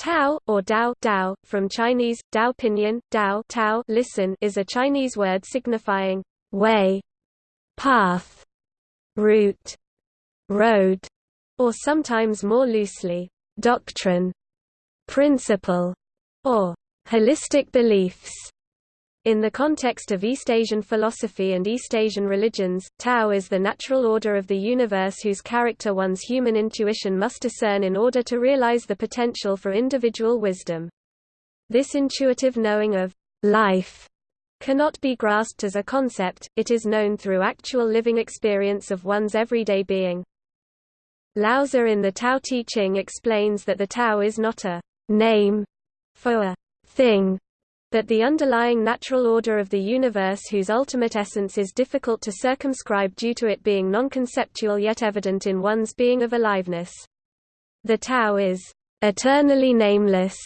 Tao, or Dao, Dao from Chinese, Dao pinyin, Dao Tao listen is a Chinese word signifying way, path, route, road, or sometimes more loosely, doctrine, principle, or holistic beliefs. In the context of East Asian philosophy and East Asian religions, Tao is the natural order of the universe whose character one's human intuition must discern in order to realize the potential for individual wisdom. This intuitive knowing of life cannot be grasped as a concept, it is known through actual living experience of one's everyday being. Lao-Tzu in the Tao Te Ching explains that the Tao is not a name for a thing, but the underlying natural order of the universe whose ultimate essence is difficult to circumscribe due to it being non-conceptual yet evident in one's being of aliveness. The Tao is eternally nameless.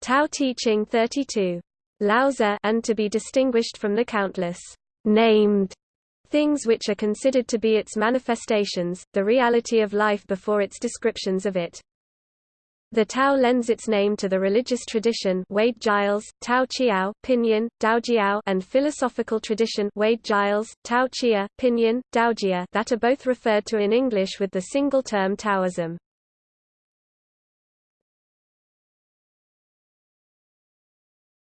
Tao Te Ching 32. Lao-Tzu and to be distinguished from the countless named things which are considered to be its manifestations, the reality of life before its descriptions of it. The Tao lends its name to the religious tradition Wade Giles, Tao Chiao, Pinyin, Daojiao and philosophical tradition Wade Giles, Tao Chia, Pinyin, Daojia that are both referred to in English with the single term Taoism.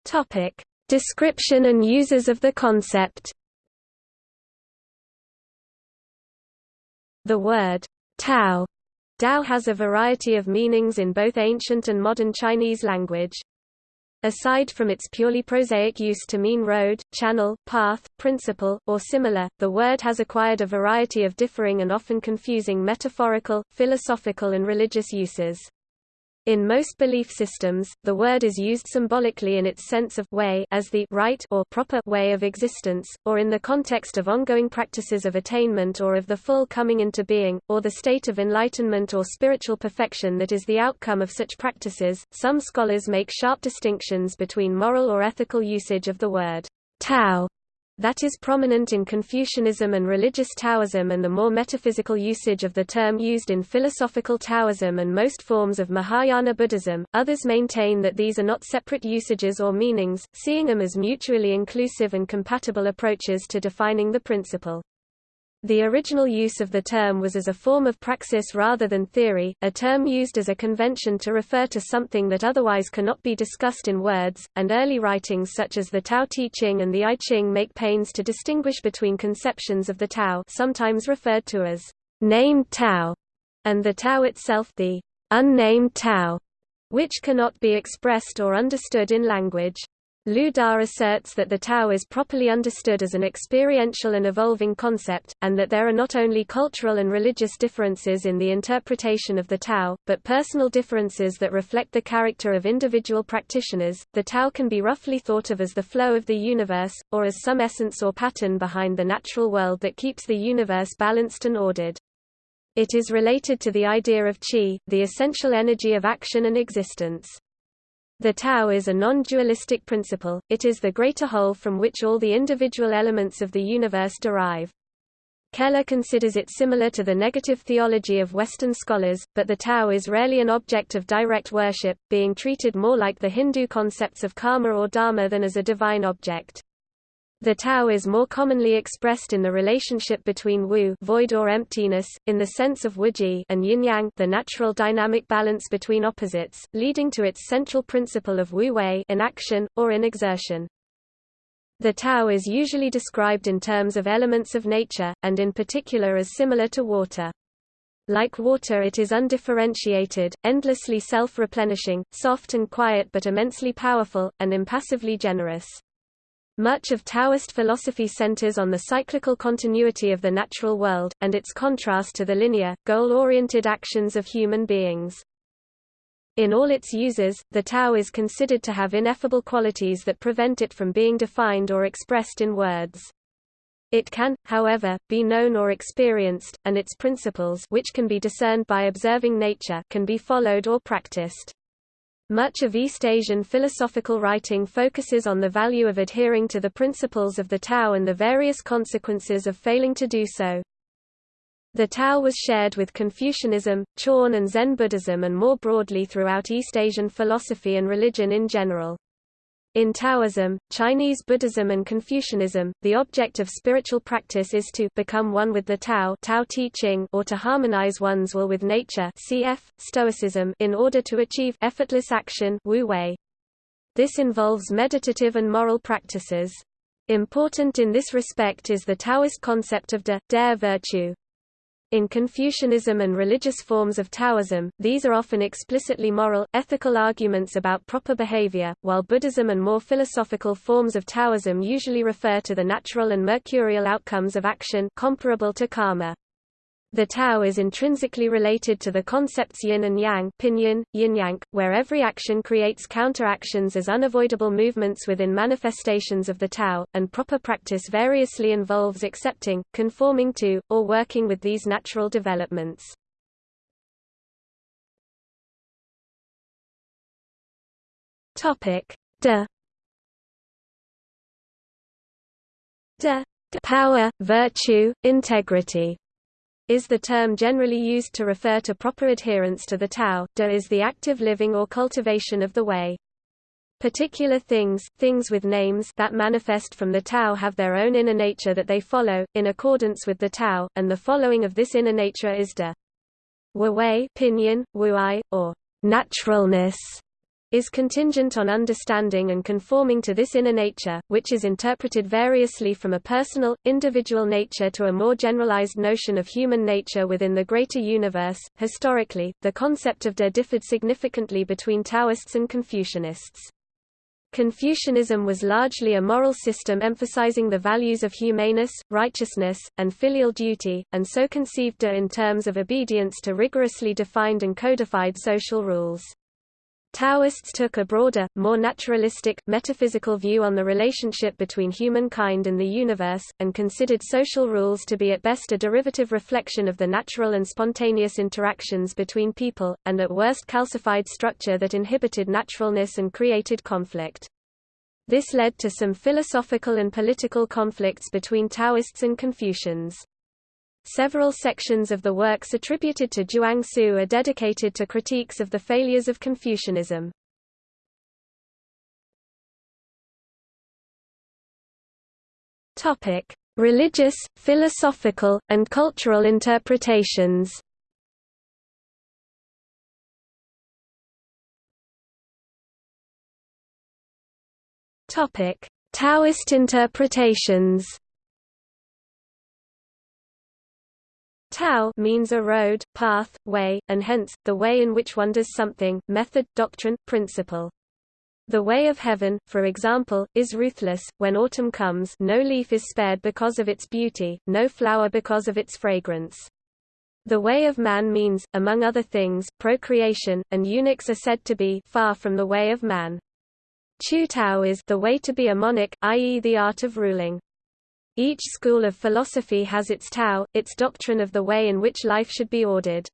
Topic: Description and uses of the concept. The word Tao Dao has a variety of meanings in both ancient and modern Chinese language. Aside from its purely prosaic use to mean road, channel, path, principle, or similar, the word has acquired a variety of differing and often confusing metaphorical, philosophical and religious uses. In most belief systems, the word is used symbolically in its sense of way as the right or proper way of existence, or in the context of ongoing practices of attainment or of the full coming into being, or the state of enlightenment or spiritual perfection that is the outcome of such practices. Some scholars make sharp distinctions between moral or ethical usage of the word Tao that is prominent in Confucianism and religious Taoism and the more metaphysical usage of the term used in philosophical Taoism and most forms of Mahayana Buddhism. Others maintain that these are not separate usages or meanings, seeing them as mutually inclusive and compatible approaches to defining the principle. The original use of the term was as a form of praxis rather than theory, a term used as a convention to refer to something that otherwise cannot be discussed in words, and early writings such as the Tao Te Ching and the I Ching make pains to distinguish between conceptions of the Tao sometimes referred to as named Tao, and the Tao itself the unnamed Tao, which cannot be expressed or understood in language. Lu Da asserts that the Tao is properly understood as an experiential and evolving concept, and that there are not only cultural and religious differences in the interpretation of the Tao, but personal differences that reflect the character of individual practitioners. The Tao can be roughly thought of as the flow of the universe, or as some essence or pattern behind the natural world that keeps the universe balanced and ordered. It is related to the idea of qi, the essential energy of action and existence. The Tao is a non-dualistic principle, it is the greater whole from which all the individual elements of the universe derive. Keller considers it similar to the negative theology of Western scholars, but the Tao is rarely an object of direct worship, being treated more like the Hindu concepts of karma or dharma than as a divine object. The Tao is more commonly expressed in the relationship between Wu void or emptiness, in the sense of Wuji and Yin-Yang the natural dynamic balance between opposites, leading to its central principle of Wu-Wei in action, or in exertion. The Tao is usually described in terms of elements of nature, and in particular as similar to water. Like water it is undifferentiated, endlessly self-replenishing, soft and quiet but immensely powerful, and impassively generous. Much of Taoist philosophy centers on the cyclical continuity of the natural world, and its contrast to the linear, goal-oriented actions of human beings. In all its uses, the Tao is considered to have ineffable qualities that prevent it from being defined or expressed in words. It can, however, be known or experienced, and its principles which can be discerned by observing nature can be followed or practiced. Much of East Asian philosophical writing focuses on the value of adhering to the principles of the Tao and the various consequences of failing to do so. The Tao was shared with Confucianism, Chan and Zen Buddhism and more broadly throughout East Asian philosophy and religion in general. In Taoism, Chinese Buddhism and Confucianism, the object of spiritual practice is to become one with the Tao, Tao Te Ching or to harmonize one's will with nature cf. Stoicism in order to achieve effortless action Wu Wei. This involves meditative and moral practices. Important in this respect is the Taoist concept of de, dare virtue. In Confucianism and religious forms of Taoism, these are often explicitly moral, ethical arguments about proper behavior, while Buddhism and more philosophical forms of Taoism usually refer to the natural and mercurial outcomes of action comparable to karma. The Tao is intrinsically related to the concepts yin and yang pinyin, yin-yang, where every action creates counteractions as unavoidable movements within manifestations of the Tao, and proper practice variously involves accepting, conforming to, or working with these natural developments. Topic: De. De. Power, virtue, integrity is the term generally used to refer to proper adherence to the Tao, de is the active living or cultivation of the way. Particular things, things with names that manifest from the Tao have their own inner nature that they follow, in accordance with the Tao, and the following of this inner nature is de. Wu Wei, pinyin, Wuai, or naturalness is contingent on understanding and conforming to this inner nature, which is interpreted variously from a personal, individual nature to a more generalized notion of human nature within the greater universe. Historically, the concept of de differed significantly between Taoists and Confucianists. Confucianism was largely a moral system emphasizing the values of humaneness, righteousness, and filial duty, and so conceived de in terms of obedience to rigorously defined and codified social rules. Taoists took a broader, more naturalistic, metaphysical view on the relationship between humankind and the universe, and considered social rules to be at best a derivative reflection of the natural and spontaneous interactions between people, and at worst calcified structure that inhibited naturalness and created conflict. This led to some philosophical and political conflicts between Taoists and Confucians. Several sections of the works attributed to Zhuangzi are dedicated to critiques of the failures of Confucianism. Topic: Religious, philosophical, and cultural interpretations. Topic: Taoist interpretations. Tao means a road, path, way, and hence, the way in which one does something, method, doctrine, principle. The way of heaven, for example, is ruthless. When autumn comes, no leaf is spared because of its beauty, no flower because of its fragrance. The way of man means, among other things, procreation, and eunuchs are said to be far from the way of man. Chu Tao is the way to be a monarch, i.e. the art of ruling. Each school of philosophy has its Tao, its doctrine of the way in which life should be ordered.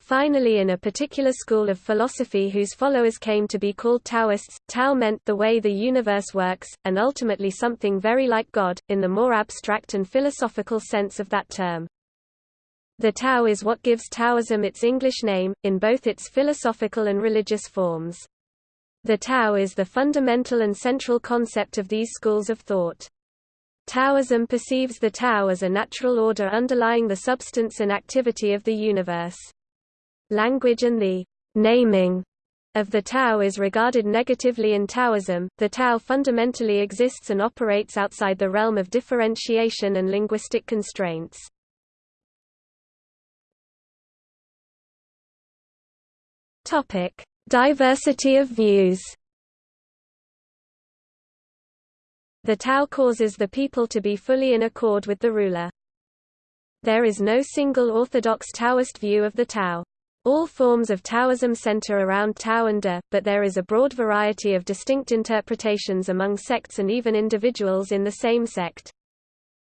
Finally in a particular school of philosophy whose followers came to be called Taoists, Tao meant the way the universe works, and ultimately something very like God, in the more abstract and philosophical sense of that term. The Tao is what gives Taoism its English name, in both its philosophical and religious forms. The Tao is the fundamental and central concept of these schools of thought. Taoism perceives the Tao as a natural order underlying the substance and activity of the universe. Language and the naming of the Tao is regarded negatively in Taoism. The Tao fundamentally exists and operates outside the realm of differentiation and linguistic constraints. Topic: Diversity of views. The Tao causes the people to be fully in accord with the ruler. There is no single orthodox Taoist view of the Tao. All forms of Taoism center around Tao and De, but there is a broad variety of distinct interpretations among sects and even individuals in the same sect.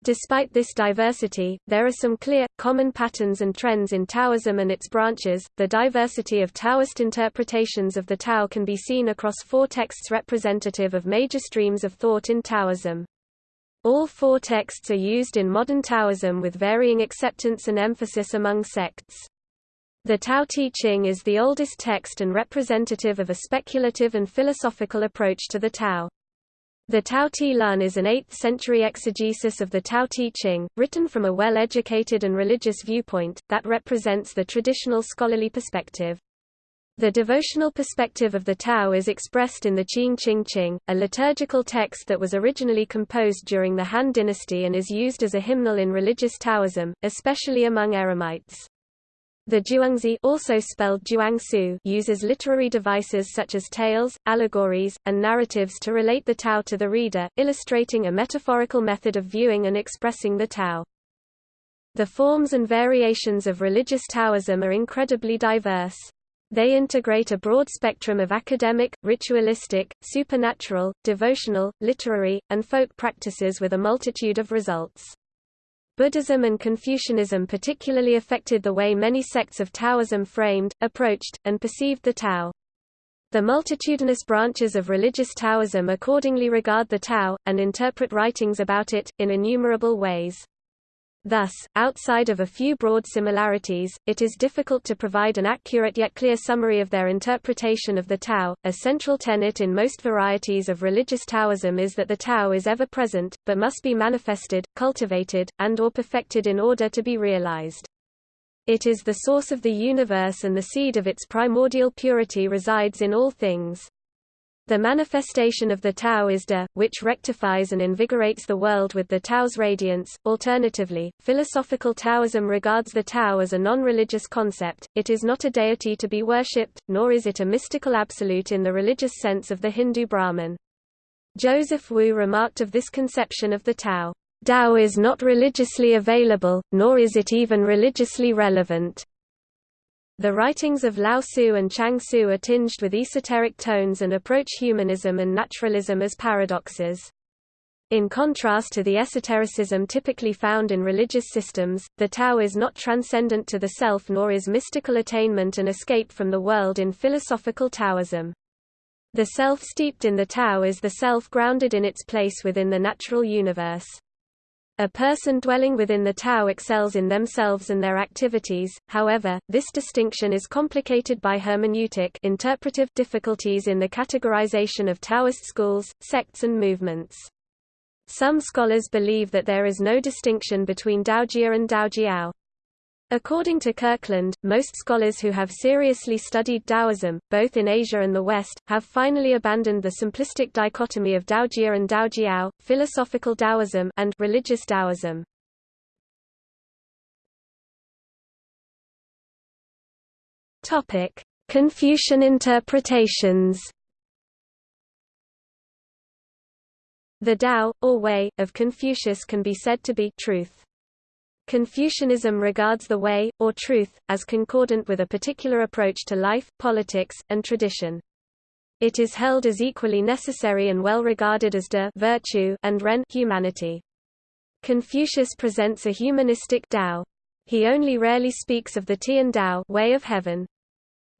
Despite this diversity, there are some clear, common patterns and trends in Taoism and its branches. The diversity of Taoist interpretations of the Tao can be seen across four texts representative of major streams of thought in Taoism. All four texts are used in modern Taoism with varying acceptance and emphasis among sects. The Tao Te Ching is the oldest text and representative of a speculative and philosophical approach to the Tao. The Tao Te Lun is an 8th-century exegesis of the Tao Te Ching, written from a well-educated and religious viewpoint, that represents the traditional scholarly perspective. The devotional perspective of the Tao is expressed in the Qingjing Jing, a liturgical text that was originally composed during the Han Dynasty and is used as a hymnal in religious Taoism, especially among Eremites. The Zhuangzi also spelled Zhuangsu uses literary devices such as tales, allegories, and narratives to relate the Tao to the reader, illustrating a metaphorical method of viewing and expressing the Tao. The forms and variations of religious Taoism are incredibly diverse. They integrate a broad spectrum of academic, ritualistic, supernatural, devotional, literary, and folk practices with a multitude of results. Buddhism and Confucianism particularly affected the way many sects of Taoism framed, approached, and perceived the Tao. The multitudinous branches of religious Taoism accordingly regard the Tao, and interpret writings about it, in innumerable ways. Thus, outside of a few broad similarities, it is difficult to provide an accurate yet clear summary of their interpretation of the Tao. A central tenet in most varieties of religious Taoism is that the Tao is ever present, but must be manifested, cultivated, and or perfected in order to be realized. It is the source of the universe and the seed of its primordial purity resides in all things. The manifestation of the Tao is De, which rectifies and invigorates the world with the Tao's radiance. Alternatively, philosophical Taoism regards the Tao as a non-religious concept, it is not a deity to be worshipped, nor is it a mystical absolute in the religious sense of the Hindu Brahman. Joseph Wu remarked of this conception of the Tao, Tao is not religiously available, nor is it even religiously relevant. The writings of Lao Tzu and Chuang Tzu are tinged with esoteric tones and approach humanism and naturalism as paradoxes. In contrast to the esotericism typically found in religious systems, the Tao is not transcendent to the self nor is mystical attainment and escape from the world in philosophical Taoism. The self steeped in the Tao is the self grounded in its place within the natural universe. A person dwelling within the Tao excels in themselves and their activities, however, this distinction is complicated by hermeneutic interpretive difficulties in the categorization of Taoist schools, sects and movements. Some scholars believe that there is no distinction between Daojia and Daojiao. According to Kirkland, most scholars who have seriously studied Taoism, both in Asia and the West, have finally abandoned the simplistic dichotomy of Daojia and Daojiao, philosophical Taoism and religious Taoism. Topic: Confucian interpretations. The Tao, or way, of Confucius can be said to be truth. Confucianism regards the way, or truth, as concordant with a particular approach to life, politics, and tradition. It is held as equally necessary and well regarded as de virtue and ren humanity. Confucius presents a humanistic Tao. He only rarely speaks of the Tian Tao way of heaven.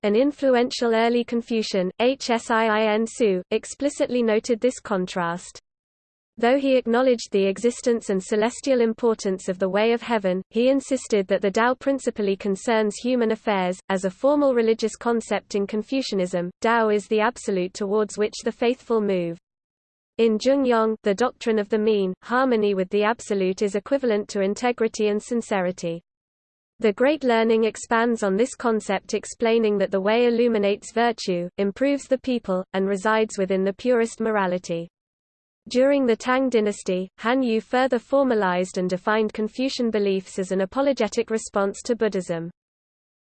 An influential early Confucian, Hsiin Su, explicitly noted this contrast. Though he acknowledged the existence and celestial importance of the way of heaven, he insisted that the Tao principally concerns human affairs. As a formal religious concept in Confucianism, Tao is the absolute towards which the faithful move. In Zhongyong, the doctrine of the mean, harmony with the absolute is equivalent to integrity and sincerity. The Great Learning expands on this concept explaining that the way illuminates virtue, improves the people, and resides within the purest morality. During the Tang dynasty, Han Yu further formalized and defined Confucian beliefs as an apologetic response to Buddhism.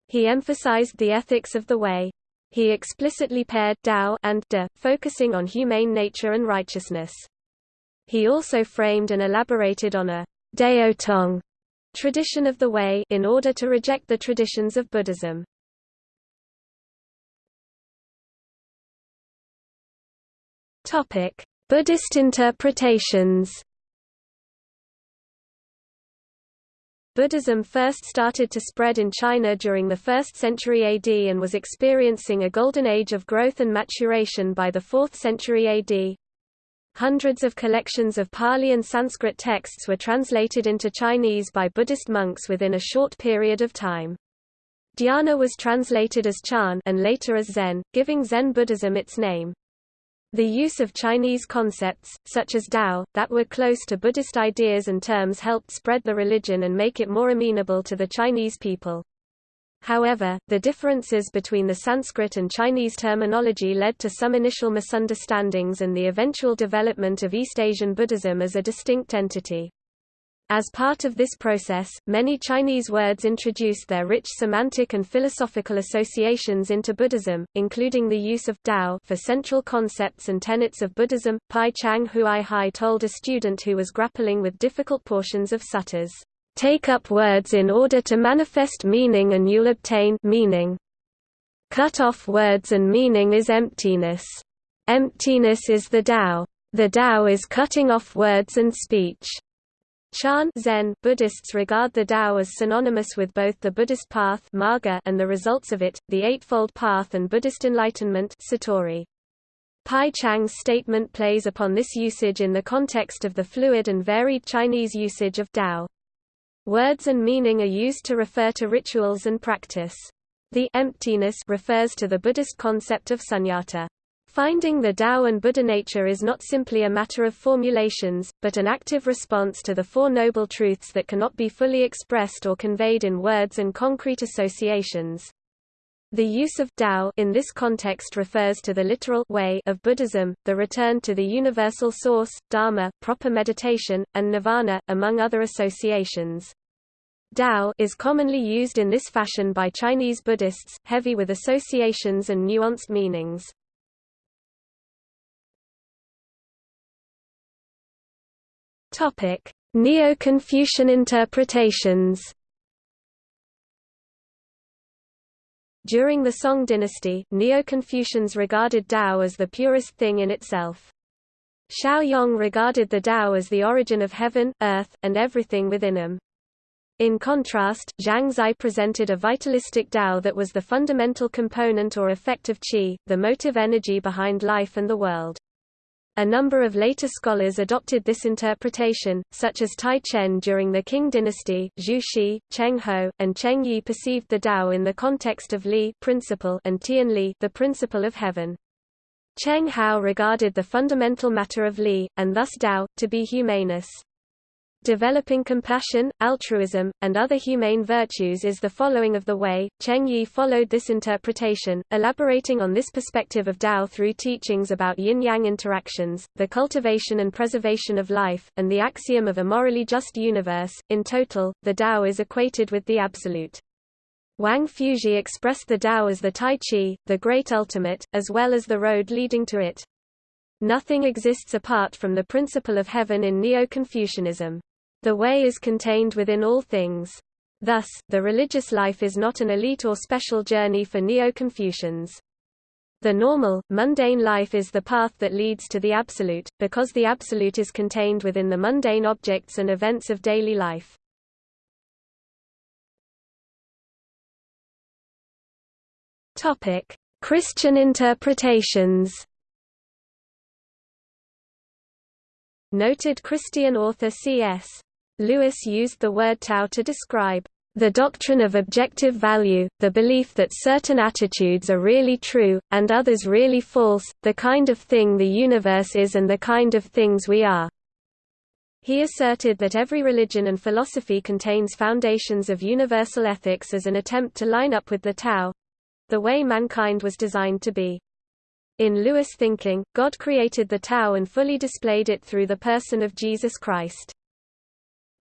He emphasized the ethics of the way. He explicitly paired Tao and De, focusing on humane nature and righteousness. He also framed and elaborated on a Dao Tong tradition of the way in order to reject the traditions of Buddhism. Topic: Buddhist interpretations Buddhism first started to spread in China during the 1st century AD and was experiencing a golden age of growth and maturation by the 4th century AD. Hundreds of collections of Pali and Sanskrit texts were translated into Chinese by Buddhist monks within a short period of time. Dhyana was translated as Chan and later as Zen, giving Zen Buddhism its name. The use of Chinese concepts, such as Tao, that were close to Buddhist ideas and terms helped spread the religion and make it more amenable to the Chinese people. However, the differences between the Sanskrit and Chinese terminology led to some initial misunderstandings and the eventual development of East Asian Buddhism as a distinct entity. As part of this process, many Chinese words introduced their rich semantic and philosophical associations into Buddhism, including the use of Dao for central concepts and tenets of Buddhism. Pai Chang Hui Hai told a student who was grappling with difficult portions of suttas, Take up words in order to manifest meaning and you'll obtain meaning. Cut off words and meaning is emptiness. Emptiness is the Dao. The Dao is cutting off words and speech. Chan Zen Buddhists regard the Tao as synonymous with both the Buddhist path marga and the results of it, the Eightfold Path and Buddhist enlightenment satori. Pai Chang's statement plays upon this usage in the context of the fluid and varied Chinese usage of Tao. Words and meaning are used to refer to rituals and practice. The emptiness refers to the Buddhist concept of sunyata. Finding the Tao and Buddha nature is not simply a matter of formulations, but an active response to the Four Noble Truths that cannot be fully expressed or conveyed in words and concrete associations. The use of Tao in this context refers to the literal way of Buddhism, the return to the universal source, Dharma, proper meditation, and nirvana, among other associations. Tao is commonly used in this fashion by Chinese Buddhists, heavy with associations and nuanced meanings. Neo-Confucian interpretations During the Song dynasty, Neo-Confucians regarded Tao as the purest thing in itself. Shao Yong regarded the Tao as the origin of heaven, earth, and everything within them. In contrast, Zhang Zai presented a vitalistic Tao that was the fundamental component or effect of qi, the motive energy behind life and the world. A number of later scholars adopted this interpretation, such as Tai Chen during the Qing dynasty, Zhu Xi, Cheng Hao, and Cheng Yi perceived the Tao in the context of Li principle and Tian Li the principle of heaven. Cheng Hao regarded the fundamental matter of Li, and thus Tao, to be humanus. Developing compassion, altruism, and other humane virtues is the following of the way. Cheng Yi followed this interpretation, elaborating on this perspective of Tao through teachings about yin-yang interactions, the cultivation and preservation of life, and the axiom of a morally just universe. In total, the Tao is equated with the absolute. Wang Fuzhi expressed the Tao as the Tai Chi, the great ultimate, as well as the road leading to it. Nothing exists apart from the principle of heaven in Neo-Confucianism. The way is contained within all things. Thus, the religious life is not an elite or special journey for Neo-Confucians. The normal, mundane life is the path that leads to the absolute, because the absolute is contained within the mundane objects and events of daily life. Christian interpretations Noted Christian author C.S. Lewis used the word Tao to describe the doctrine of objective value, the belief that certain attitudes are really true, and others really false, the kind of thing the universe is and the kind of things we are. He asserted that every religion and philosophy contains foundations of universal ethics as an attempt to line up with the Tao—the way mankind was designed to be. In Lewis thinking, God created the Tao and fully displayed it through the person of Jesus Christ.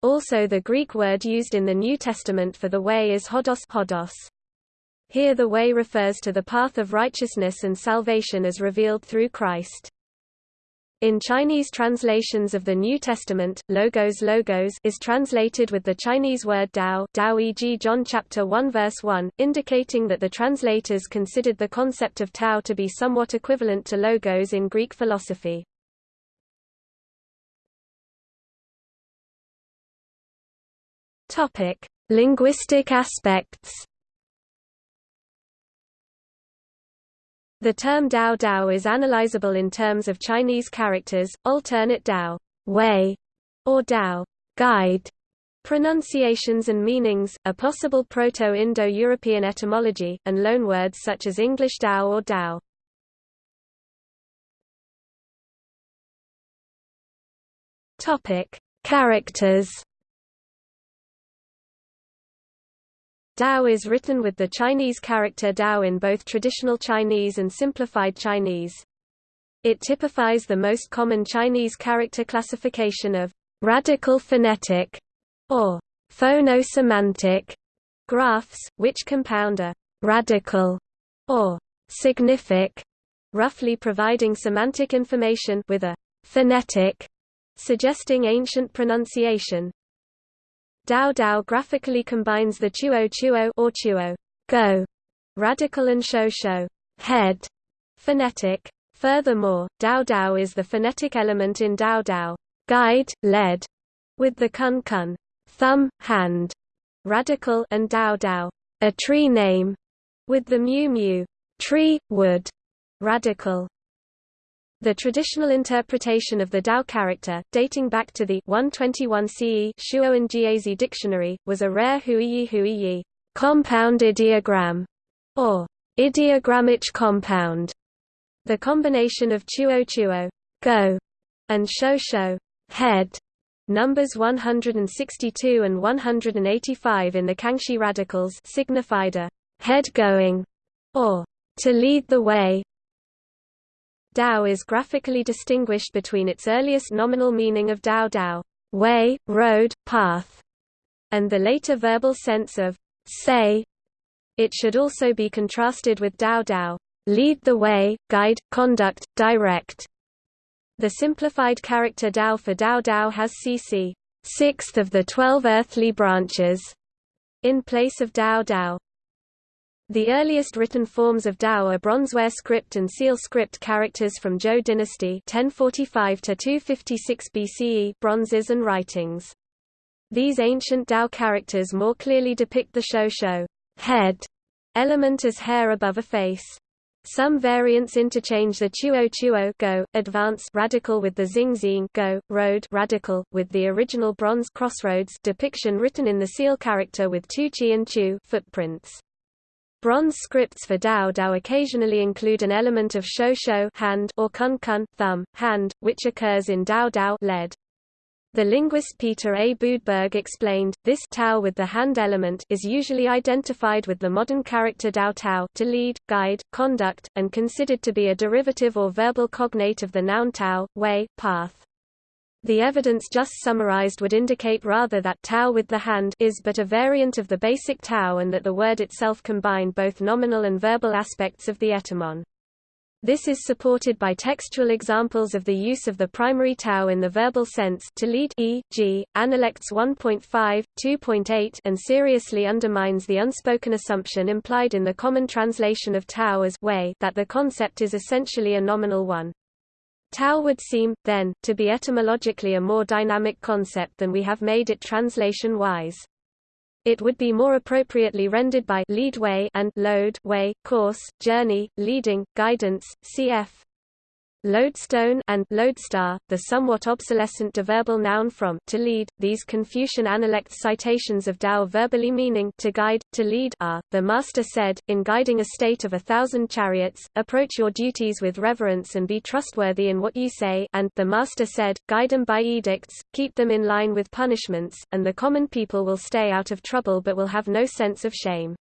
Also the Greek word used in the New Testament for the way is hodos, hodos. Here the way refers to the path of righteousness and salvation as revealed through Christ. In Chinese translations of the New Testament, logos logos is translated with the Chinese word Dao, Dao e.g. John chapter 1 verse 1, indicating that the translators considered the concept of Tao to be somewhat equivalent to logos in Greek philosophy. Topic: Linguistic aspects. The term Dao Dao is analyzable in terms of Chinese characters, alternate Dao way, or Dao guide, pronunciations and meanings, a possible Proto-Indo-European etymology, and loanwords such as English Dao or Dao. Topic: Characters. Dao is written with the Chinese character Dao in both traditional Chinese and simplified Chinese. It typifies the most common Chinese character classification of radical phonetic or phono-semantic graphs, which compound a radical or signific, roughly providing semantic information with a phonetic suggesting ancient pronunciation. Dao Dao graphically combines the chuo chuo or chuo go radical and shou shou head phonetic. Furthermore, Dao Dao is the phonetic element in Dao Dao guide, led, with the kun kun thumb, hand, radical and Dao Dao a tree name, with the mu mu tree, wood, radical. The traditional interpretation of the Dao character, dating back to the 121 CE Shuowen Jiezi dictionary, was a rare huiyi huiyi compound ideogram, or ideogrammic compound. The combination of chuo chuo go, and shou shou head, numbers 162 and 185 in the Kangxi radicals signified a head going, or to lead the way, Dao is graphically distinguished between its earliest nominal meaning of Dao Dao way, road, path, and the later verbal sense of say. It should also be contrasted with Dao Dao lead the way, guide, conduct, direct. The simplified character Dao for Dao Dao has CC sixth of the twelve earthly branches, in place of Dao Dao. The earliest written forms of Dao are bronzeware script and seal script characters from Zhou dynasty 1045 to 256 BCE bronzes and writings. These ancient Dao characters more clearly depict the shou shou head element as hair above a face. Some variants interchange the chuo chuo go, advance radical with the zing zing go, road radical, with the original bronze crossroads depiction written in the seal character with two chi and chu footprints. Bronze scripts for Dao Dao occasionally include an element of shou hand or kun kun thumb, hand, which occurs in Dao Dao lead. The linguist Peter A. Boodberg explained, this Tao with the hand element is usually identified with the modern character Dao Tao to lead, guide, conduct, and considered to be a derivative or verbal cognate of the noun Tao, way, path. The evidence just summarized would indicate rather that Tao with the hand is but a variant of the basic tau and that the word itself combined both nominal and verbal aspects of the etymon. This is supported by textual examples of the use of the primary tau in the verbal sense to lead e.g., Analects 1.5, 2.8 and seriously undermines the unspoken assumption implied in the common translation of tau as way that the concept is essentially a nominal one. Tao would seem, then, to be etymologically a more dynamic concept than we have made it translation-wise. It would be more appropriately rendered by lead way and load way, course, journey, leading, guidance, cf lodestone and lodestar, the somewhat obsolescent deverbal noun from to lead. These Confucian analect citations of Dao verbally meaning to guide, to lead are, the master said, in guiding a state of a thousand chariots, approach your duties with reverence and be trustworthy in what you say and the master said, guide them by edicts, keep them in line with punishments, and the common people will stay out of trouble but will have no sense of shame.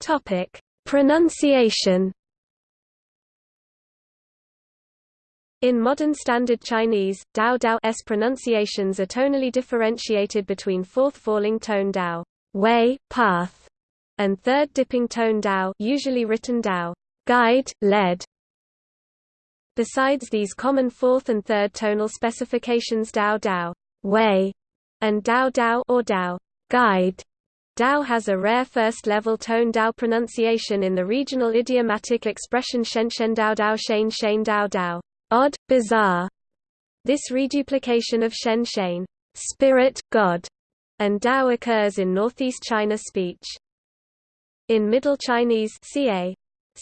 Topic: Pronunciation. In modern Standard Chinese, Dao Dao's pronunciations are tonally differentiated between fourth falling tone Dao, way, path, and third dipping tone Dao, usually written Dao, guide, led. Besides these common fourth and third tonal specifications Dao Dao, way, and Dao Dao or Dao, guide, Dao has a rare first-level tone Dao pronunciation in the regional idiomatic expression Shen Shen Dao Dao Shane Shane Dao Dao, odd, bizarre. This reduplication of Shen Shane, spirit, God, and Dao occurs in northeast China speech. In Middle Chinese ca.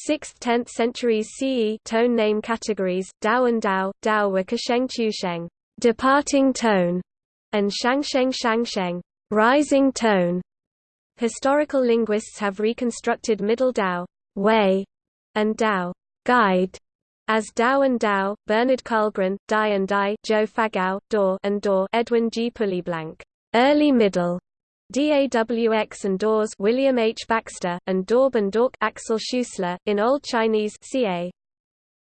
6th–10th centuries CE tone name categories, Dao and Dao, Dao were Kasheng Chusheng departing tone, and Shangsheng Shangsheng rising tone. Historical linguists have reconstructed Middle Dao way, and Dao guide as Dao and Dao, Bernard Karlgren, Dai and Dai, Zhou Fagao, Daw and Daw, Edwin G. Pulleyblank, early middle, DAWX and Dawes William H. Baxter, and Daub and Dork Axel Schuessler, in Old Chinese ca.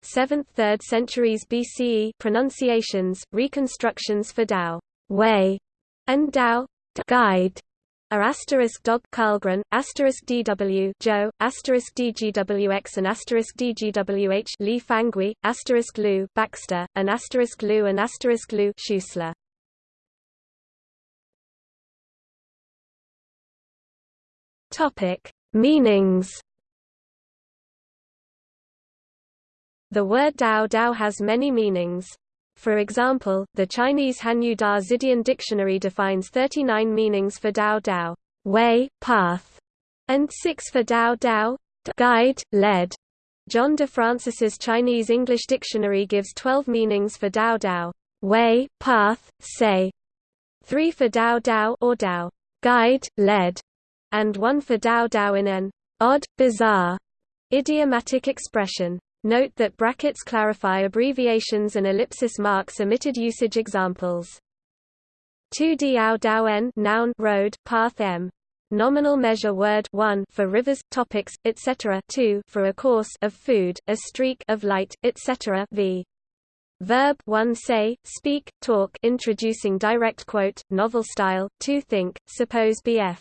7th–3rd centuries BCE pronunciations, reconstructions for Dao way, and Dao guide are asterisk dog Karlgren, asterisk DW Zhou, asterisk DGWX and asterisk DGWH Li Fang-Kuei, asterisk Lu Baxter, and asterisk Lu and asterisk Lu Schuessler. Topic: Meanings. The word Dao Dao has many meanings. For example, the Chinese Hanyu Da Zidian Dictionary defines 39 meanings for Dao Dao, way, path, and 6 for Dao Dao, guide, led. John de Francis's Chinese English Dictionary gives 12 meanings for Dao Dao, way, path, say, 3 for Dao Dao or Dao, guide, led, and one for Dao Dao in an odd, bizarre idiomatic expression. Note that brackets clarify abbreviations and ellipsis marks omitted usage examples. 2 Diao Dao N noun road, path M. Nominal measure word 1 for rivers, topics, etc. 2 for a course of food, a streak of light, etc. v. Verb 1 say, speak, talk introducing direct quote, novel style, 2 think, suppose bf.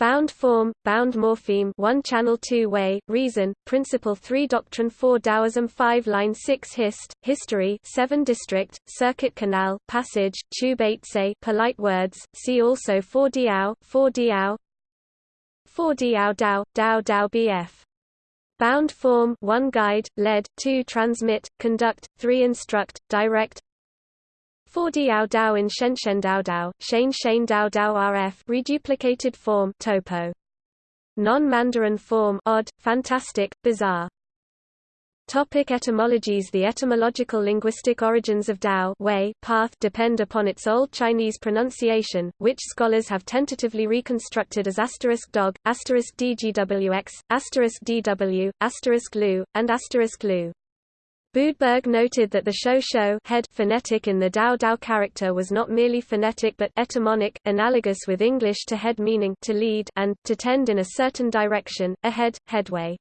Bound form, bound morpheme 1 channel 2 way, reason, principle 3 doctrine 4 Taoism 5 line 6 hist, history 7 district, circuit canal, passage, tube 8 say polite words, see also 4 Diao, 4 Diao 4 Diao Dao, Dao Dao BF. Bound form 1 guide, lead, 2 transmit, conduct, 3 instruct, direct, 4 Diao Dao in Shenshen Dao Dao, Shane Shane Dao Dao RF reduplicated form topo. Non-Mandarin form odd, fantastic, bizarre. Topic etymologies The etymological linguistic origins of Dao way, path depend upon its Old Chinese pronunciation, which scholars have tentatively reconstructed as asterisk dog, asterisk dgwx, asterisk dw, asterisk lu, and asterisk lu. Boodberg noted that the shou shou head phonetic in the Dao Dao character was not merely phonetic but etymonic, analogous with English to head meaning to lead and to tend in a certain direction, ahead, headway.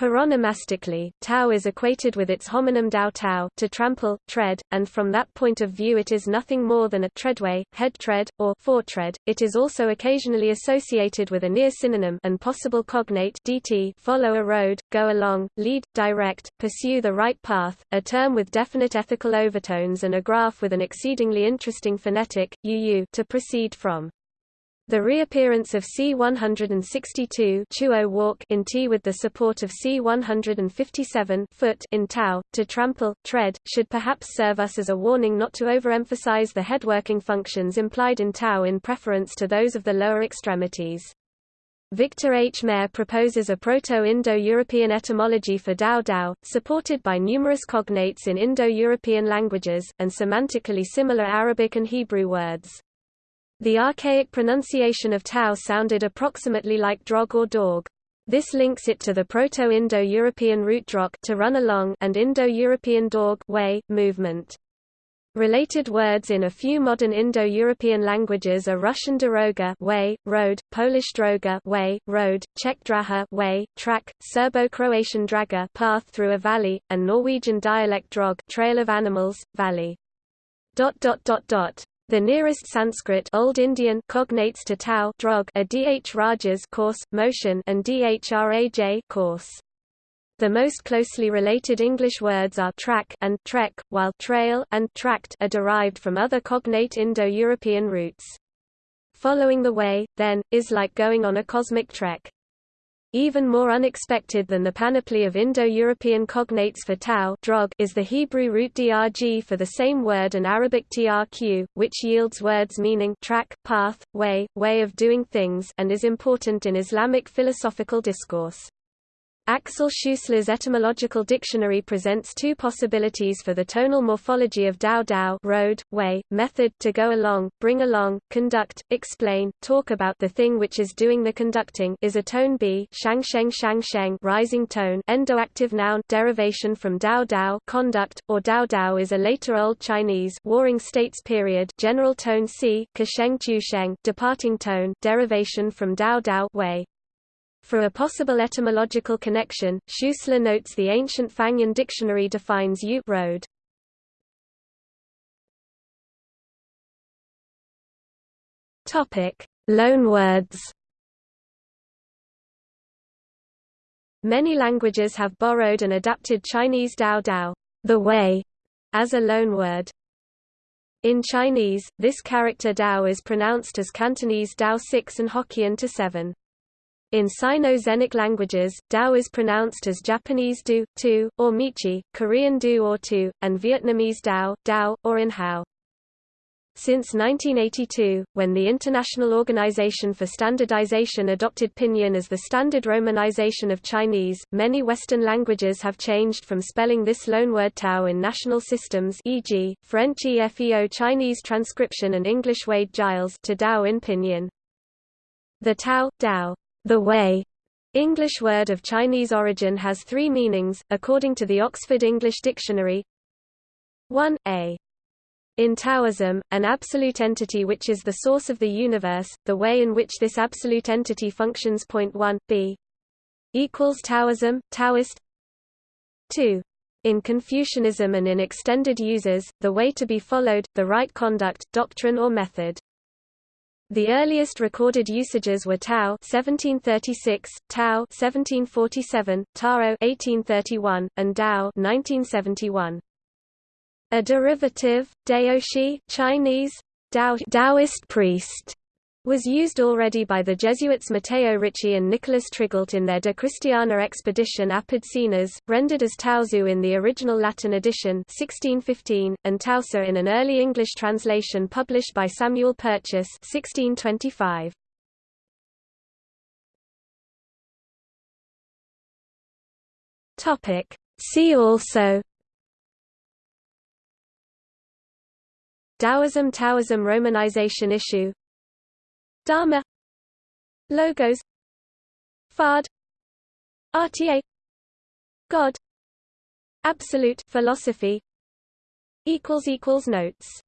Paronomastically, Tao is equated with its homonym Dao Tao to trample, tread, and from that point of view it is nothing more than a treadway, head tread, or foretread. It is also occasionally associated with a near synonym and possible cognate dt follow a road, go along, lead, direct, pursue the right path, a term with definite ethical overtones and a graph with an exceedingly interesting phonetic, uu to proceed from. The reappearance of C-162 Chuo walk in T with the support of C-157 foot in tau, to trample, tread, should perhaps serve us as a warning not to overemphasize the headworking functions implied in tau in preference to those of the lower extremities. Victor H. Mair proposes a Proto-Indo-European etymology for Dao Dao, supported by numerous cognates in Indo-European languages, and semantically similar Arabic and Hebrew words. The archaic pronunciation of tau sounded approximately like drog or dog. This links it to the Proto-Indo-European root drok to run along and Indo-European dog way, movement. Related words in a few modern Indo-European languages are Russian doroga way, road, Polish droga way, road, Czech draha way, track, Serbo-Croatian draga path through a valley, and Norwegian dialect drog trail of animals, valley. Dot dot dot dot. The nearest Sanskrit Old Indian cognates to tau drog are dh rajas course, motion and dhraj course. The most closely related English words are track and trek, while trail and tract are derived from other cognate Indo-European roots. Following the way, then, is like going on a cosmic trek. Even more unexpected than the panoply of Indo-European cognates for tau drog is the Hebrew root drg for the same word and Arabic trq, which yields words meaning track, path, way, way of doing things and is important in Islamic philosophical discourse. Axel Schuessler's etymological dictionary presents two possibilities for the tonal morphology of dao dao road, way, method to go along, bring along, conduct, explain, talk about the thing which is doing the conducting is a tone b shang sheng shang sheng rising tone endoactive noun derivation from dao dao conduct, or dao dao is a later Old Chinese warring states period general tone c kasheng sheng departing tone derivation from dao dao way. For a possible etymological connection, Schuessler notes the ancient Fangyan dictionary defines u road. Topic: Loanwords. Many languages have borrowed and adapted Chinese dao dao, the way, as a loanword. In Chinese, this character dao is pronounced as Cantonese dao 6 and Hokkien to 7. In Sino-Xenic languages, Dao is pronounced as Japanese Du, Tu, or Michi, Korean Du or Tu, and Vietnamese Dao, Dao, or In Hao. Since 1982, when the International Organization for Standardization adopted Pinyin as the standard romanization of Chinese, many Western languages have changed from spelling this loanword Tao in national systems e.g., French EFEO Chinese transcription and English Wade Giles to Dao in Pinyin. The Tao, Dao the way English word of Chinese origin has three meanings, according to the Oxford English Dictionary. 1 a. In Taoism, an absolute entity which is the source of the universe, the way in which this absolute entity functions. Point 1 b equals Taoism, Taoist. 2. In Confucianism and in extended uses, the way to be followed, the right conduct, doctrine or method. The earliest recorded usages were Tao 1736, Tao 1747, Taro 1831, and Dao 1971. A derivative, Daoshi Chinese, Dao, Taoist priest, was used already by the Jesuits Matteo Ricci and Nicholas Trigault in their De Christiana Expeditione apud Sinas, rendered as Taozu in the original Latin edition 1615, and Tausa in an early English translation published by Samuel Purchas 1625. See also Taoism Taoism Romanization issue Dharma. Logos. Fard RTA God. Absolute philosophy. Equals equals notes